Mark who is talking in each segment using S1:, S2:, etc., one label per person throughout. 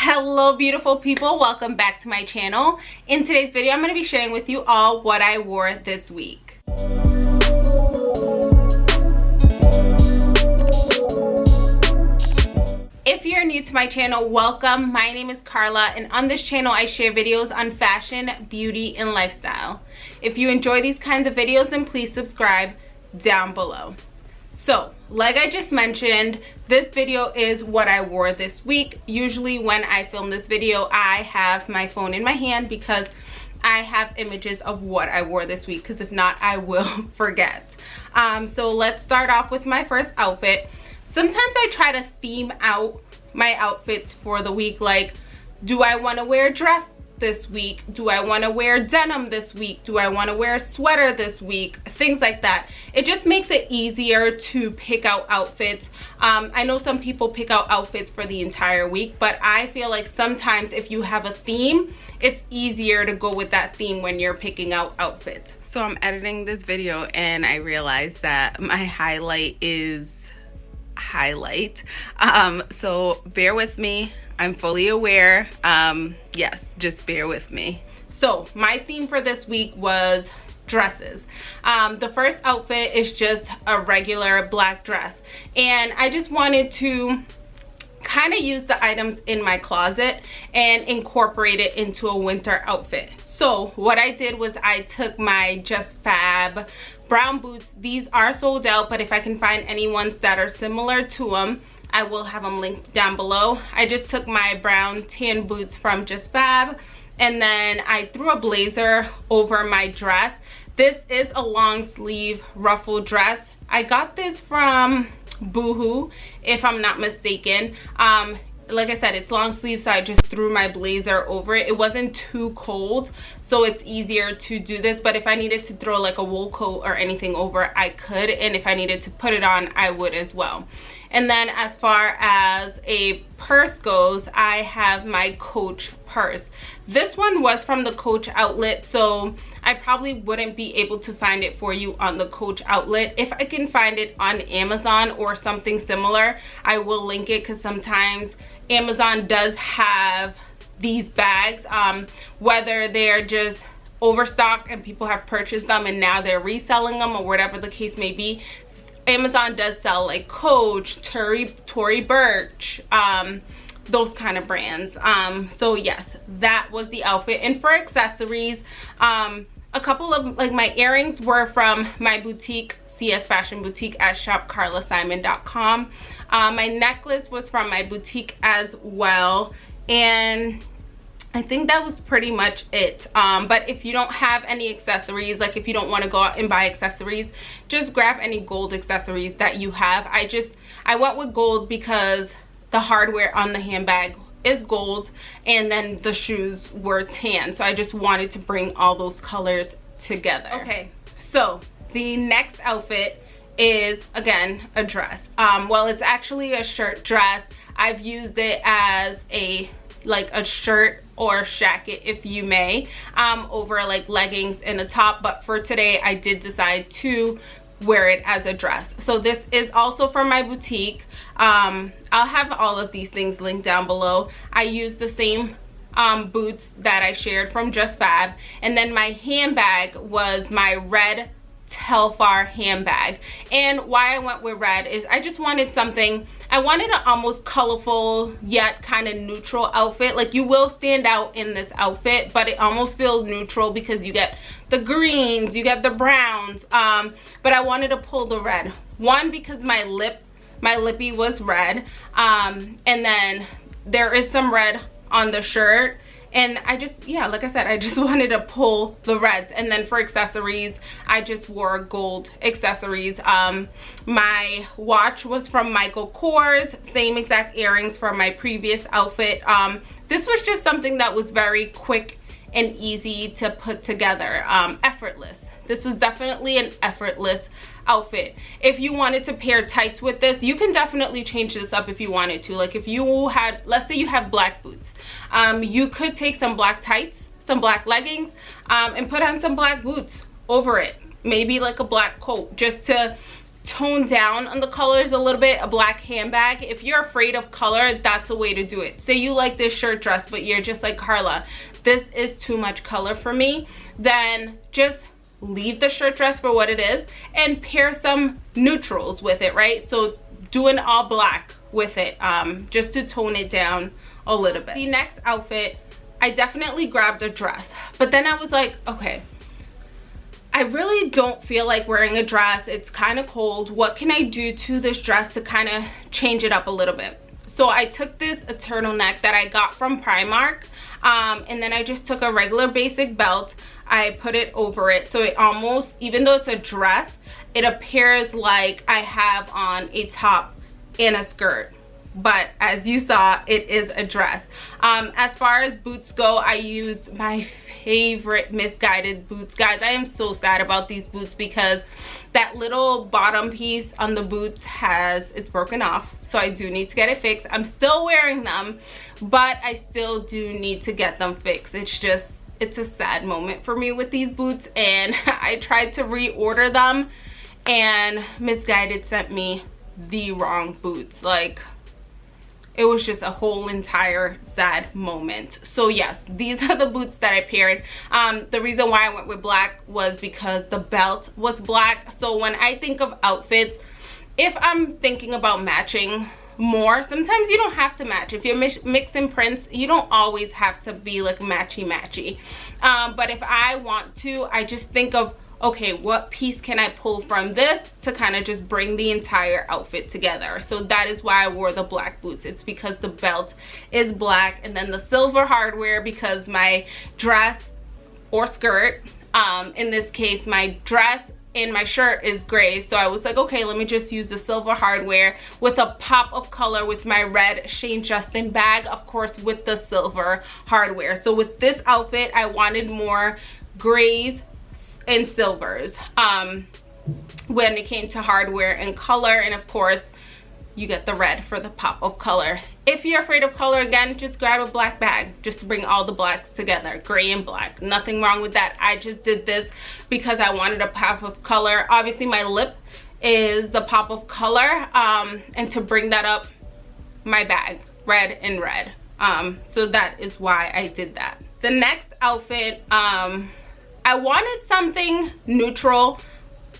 S1: hello beautiful people welcome back to my channel in today's video i'm going to be sharing with you all what i wore this week If you're new to my channel, welcome. My name is Carla and on this channel I share videos on fashion, beauty, and lifestyle. If you enjoy these kinds of videos, then please subscribe down below. So, like I just mentioned, this video is what I wore this week. Usually when I film this video, I have my phone in my hand because I have images of what I wore this week because if not, I will forget. Um, so let's start off with my first outfit. Sometimes I try to theme out my outfits for the week like do I want to wear a dress this week? Do I want to wear denim this week? Do I want to wear a sweater this week? Things like that. It just makes it easier to pick out outfits. Um, I know some people pick out outfits for the entire week, but I feel like sometimes if you have a theme, it's easier to go with that theme when you're picking out outfits. So I'm editing this video and I realized that my highlight is highlight. Um, so bear with me. I'm fully aware. Um, yes, just bear with me. So my theme for this week was dresses. Um, the first outfit is just a regular black dress. And I just wanted to kind of use the items in my closet and incorporate it into a winter outfit. So what I did was I took my Just Fab brown boots. These are sold out, but if I can find any ones that are similar to them, I will have them linked down below. I just took my brown tan boots from Just Fab and then I threw a blazer over my dress. This is a long sleeve ruffle dress. I got this from Boohoo, if I'm not mistaken. Um, like I said, it's long sleeve, so I just threw my blazer over it. It wasn't too cold, so it's easier to do this. But if I needed to throw like a wool coat or anything over, I could. And if I needed to put it on, I would as well. And then as far as a purse goes, I have my Coach purse. This one was from the Coach outlet, so I probably wouldn't be able to find it for you on the Coach outlet. If I can find it on Amazon or something similar, I will link it because sometimes Amazon does have these bags, um, whether they're just overstocked and people have purchased them and now they're reselling them or whatever the case may be. Amazon does sell like Coach, Tory, Tory Burch, um, those kind of brands. Um, so yes, that was the outfit. And for accessories, um, a couple of like my earrings were from my boutique CS Fashion Boutique at shopcarlasimon.com. Um, my necklace was from my boutique as well. And I think that was pretty much it. Um, but if you don't have any accessories, like if you don't want to go out and buy accessories, just grab any gold accessories that you have. I just, I went with gold because the hardware on the handbag is gold and then the shoes were tan. So I just wanted to bring all those colors together. Okay, so the next outfit is again a dress um well it's actually a shirt dress i've used it as a like a shirt or jacket if you may um over like leggings and a top but for today i did decide to wear it as a dress so this is also from my boutique um i'll have all of these things linked down below i use the same um, boots that I shared from Just Fab. And then my handbag was my red Telfar handbag. And why I went with red is I just wanted something, I wanted an almost colorful yet kind of neutral outfit. Like you will stand out in this outfit, but it almost feels neutral because you get the greens, you get the browns. Um, but I wanted to pull the red. One, because my lip, my lippy was red. Um, and then there is some red on the shirt and I just yeah like I said I just wanted to pull the reds. And then for accessories I just wore gold accessories. Um my watch was from Michael Kors same exact earrings from my previous outfit. Um this was just something that was very quick and easy to put together um effortless this was definitely an effortless outfit. If you wanted to pair tights with this you can definitely change this up if you wanted to. Like if you had let's say you have black boots um, you could take some black tights some black leggings um, and put on some black boots over it. Maybe like a black coat just to tone down on the colors a little bit a black handbag. If you're afraid of color that's a way to do it. Say you like this shirt dress but you're just like carla this is too much color for me then just leave the shirt dress for what it is and pair some neutrals with it right so do an all black with it um, just to tone it down a little bit the next outfit i definitely grabbed a dress but then i was like okay I really don't feel like wearing a dress. It's kind of cold. What can I do to this dress to kind of change it up a little bit? So I took this a turtleneck that I got from Primark um, and then I just took a regular basic belt. I put it over it. So it almost, even though it's a dress, it appears like I have on a top and a skirt. But as you saw it is a dress. Um, as far as boots go i use my favorite Missguided boots. Guys i am so sad about these boots because that little bottom piece on the boots has it's broken off so i do need to get it fixed. I'm still wearing them but i still do need to get them fixed. It's just it's a sad moment for me with these boots and i tried to reorder them and Missguided sent me the wrong boots. Like it was just a whole entire sad moment. So yes these are the boots that i paired. Um, the reason why i went with black was because the belt was black. So when i think of outfits if i'm thinking about matching more sometimes you don't have to match. If you're mixing prints you don't always have to be like matchy matchy um, but if i want to i just think of okay what piece can i pull from this to kind of just bring the entire outfit together? So that is why i wore the black boots. It's because the belt is black and then the silver hardware because my dress or skirt um in this case my dress and my shirt is gray. So i was like okay let me just use the silver hardware with a pop of color with my red shane justin bag of course with the silver hardware. So with this outfit i wanted more grays and silvers um, when it came to hardware and color. And of course you get the red for the pop of color. If you're afraid of color again just grab a black bag. Just to bring all the blacks together gray and black. Nothing wrong with that. I just did this because i wanted a pop of color. Obviously my lip is the pop of color um, and to bring that up my bag red and red. Um, so that is why i did that. The next outfit um, I wanted something neutral,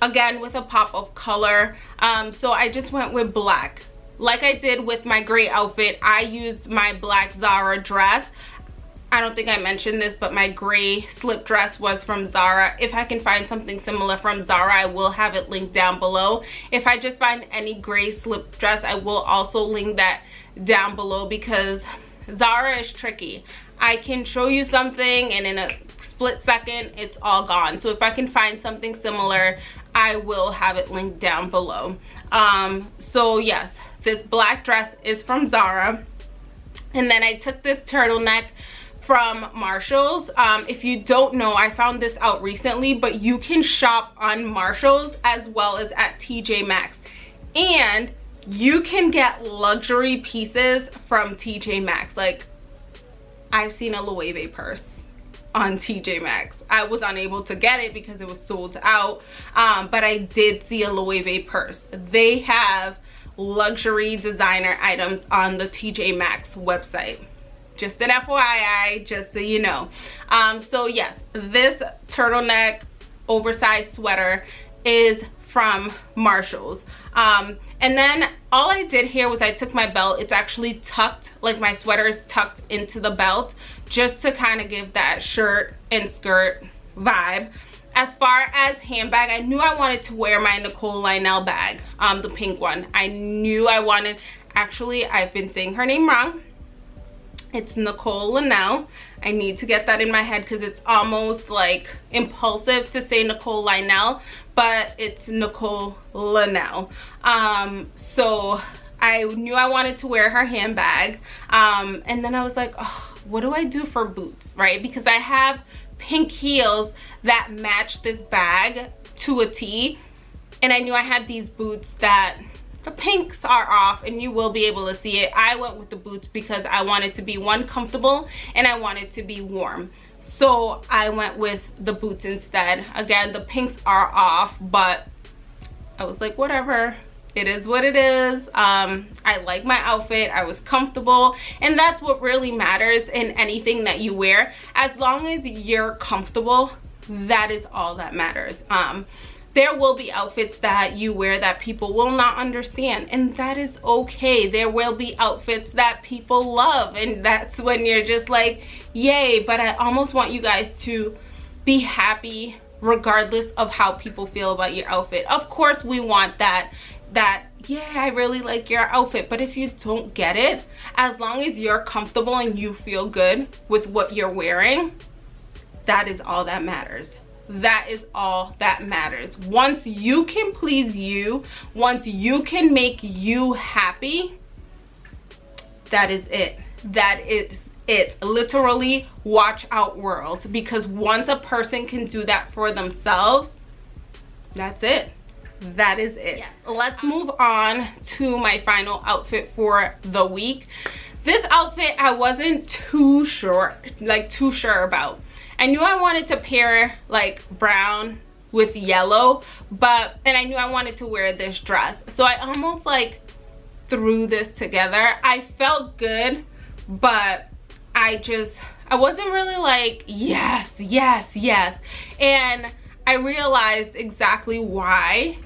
S1: again with a pop of color. Um, so I just went with black. Like I did with my gray outfit, I used my black Zara dress. I don't think I mentioned this, but my gray slip dress was from Zara. If I can find something similar from Zara, I will have it linked down below. If I just find any gray slip dress, I will also link that down below because Zara is tricky. I can show you something and in a split second it's all gone so if i can find something similar i will have it linked down below um so yes this black dress is from zara and then i took this turtleneck from Marshall's. Um, if you don't know, I found this out recently, but you can shop on Marshall's as well as at TJ Maxx. And you can get luxury pieces from TJ Maxx. Like, I've seen a Loewe purse on TJ Maxx. I was unable to get it because it was sold out, um, but I did see a Loewe purse. They have luxury designer items on the TJ Maxx website. Just an FYI, just so you know. Um, so yes, this turtleneck oversized sweater is from Marshall's. Um, and then all I did here was I took my belt. It's actually tucked, like my sweater is tucked into the belt just to kind of give that shirt and skirt vibe. As far as handbag, I knew I wanted to wear my Nicole Lionel bag, um, the pink one. I knew I wanted, actually, I've been saying her name wrong. It's Nicole Linnell. I need to get that in my head because it's almost like impulsive to say Nicole Lionel, but it's Nicole Linnell. Um, so I knew I wanted to wear her handbag. Um, and then I was like, oh, what do I do for boots, right? Because I have pink heels that match this bag to a T. And I knew I had these boots that the pinks are off and you will be able to see it. I went with the boots because I wanted to be one comfortable and I wanted to be warm so i went with the boots instead. Again the pinks are off but I was like, whatever, it is what it is. Um i like my outfit. I was comfortable. And that's what really matters in anything that you wear. As long as you're comfortable that is all that matters. Um there will be outfits that you wear that people will not understand and that is okay. There will be outfits that people love and that's when you're just like yay but i almost want you guys to be happy regardless of how people feel about your outfit. Of course we want that that yeah i really like your outfit but if you don't get it as long as you're comfortable and you feel good with what you're wearing that is all that matters that is all that matters. Once you can please you once you can make you happy that is it. That is it. Literally watch out world. Because once a person can do that for themselves that's it. That is it. Yes. let's move on to my final outfit for the week. This outfit i wasn't too sure like too sure about i knew i wanted to pair like brown with yellow but and i knew i wanted to wear this dress so i almost like threw this together i felt good but i just i wasn't really like yes yes yes and i realized exactly why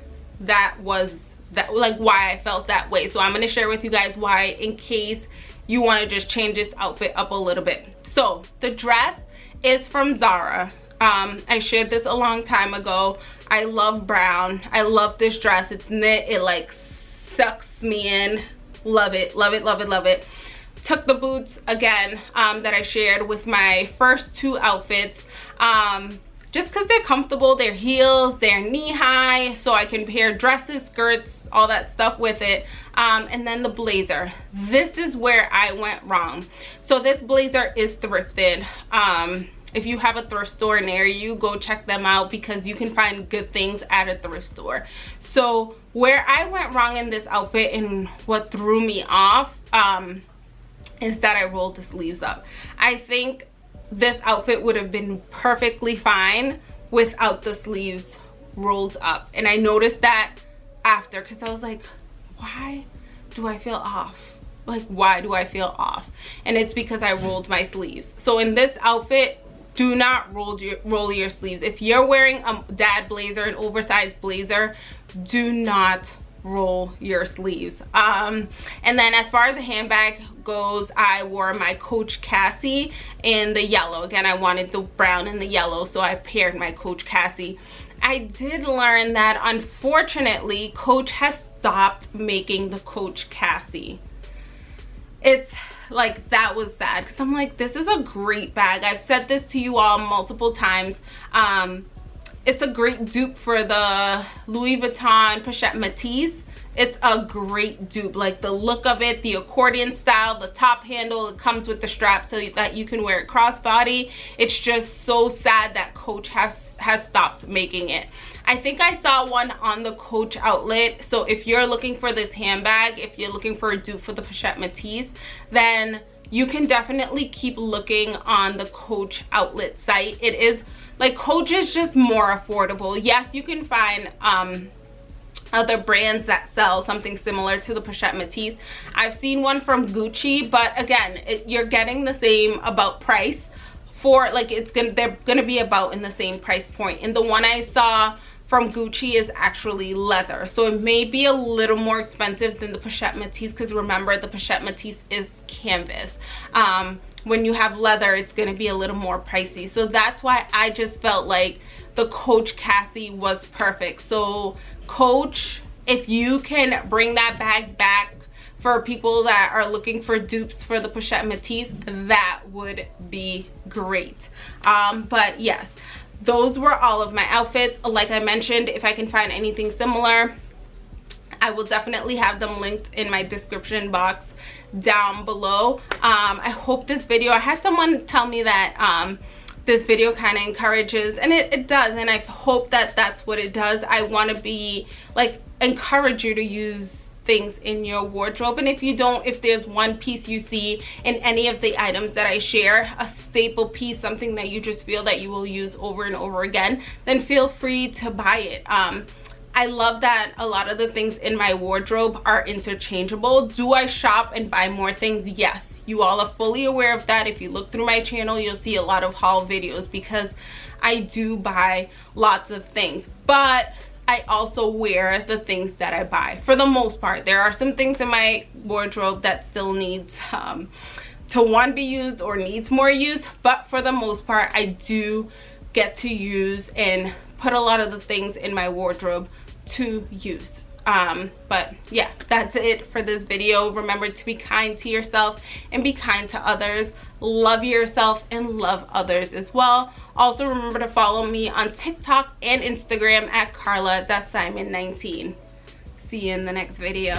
S1: that was that like why I felt that way. So I'm gonna share with you guys why in case you wanna just change this outfit up a little bit. So the dress is from Zara. Um, I shared this a long time ago. I love brown. I love this dress. It's knit. It like sucks me in. Love it, love it, love it, love it. Took the boots again um, that I shared with my first two outfits. Um, just because they're comfortable they're heels they're knee high so i can pair dresses skirts all that stuff with it. Um, and then the blazer. This is where i went wrong. So this blazer is thrifted. Um, if you have a thrift store near you go check them out because you can find good things at a thrift store. So where i went wrong in this outfit and what threw me off um, is that i rolled the sleeves up. I think this outfit would have been perfectly fine without the sleeves rolled up. And i noticed that after because i was like why do i feel off? Like why do i feel off? And it's because i rolled my sleeves. So in this outfit do not roll your roll your sleeves. If you're wearing a dad blazer an oversized blazer do not roll your sleeves. Um and then as far as the handbag goes i wore my coach cassie in the yellow. Again i wanted the brown and the yellow so i paired my coach cassie. I did learn that unfortunately coach has stopped making the coach cassie. It's like that was sad because i'm like this is a great bag. I've said this to you all multiple times. Um it's a great dupe for the Louis Vuitton Pochette Métis. It's a great dupe. Like the look of it, the accordion style, the top handle, it comes with the strap so that you can wear it crossbody. It's just so sad that Coach has, has stopped making it. I think I saw one on the Coach outlet. So if you're looking for this handbag, if you're looking for a dupe for the Pochette Métis, then you can definitely keep looking on the Coach outlet site. It is like coach is just more affordable yes you can find um other brands that sell something similar to the Pochette Métis. I've seen one from Gucci, but again, it, you're getting the same about price for like it's gonna they're gonna be about in the same price point. And the one I saw from Gucci is actually leather. So it may be a little more expensive than the Pochette Métis because remember the Pochette Métis is canvas. Um, when you have leather it's going to be a little more pricey. So that's why i just felt like the coach cassie was perfect. So coach if you can bring that bag back for people that are looking for dupes for the pochette métis that would be great. Um, but yes those were all of my outfits. Like i mentioned if i can find anything similar i will definitely have them linked in my description box down below. Um i hope this video i had someone tell me that um this video kind of encourages and it, it does and i hope that that's what it does. I want to be like encourage you to use things in your wardrobe and if you don't if there's one piece you see in any of the items that i share a staple piece something that you just feel that you will use over and over again then feel free to buy it. Um I love that a lot of the things in my wardrobe are interchangeable. Do I shop and buy more things? Yes. You all are fully aware of that. If you look through my channel, you'll see a lot of haul videos because I do buy lots of things. But I also wear the things that I buy for the most part. There are some things in my wardrobe that still needs um, to one be used or needs more use but for the most part I do get to use and put a lot of the things in my wardrobe to use. Um but yeah that's it for this video. Remember to be kind to yourself and be kind to others. Love yourself and love others as well. Also remember to follow me on tiktok and instagram at carla.simon19 see you in the next video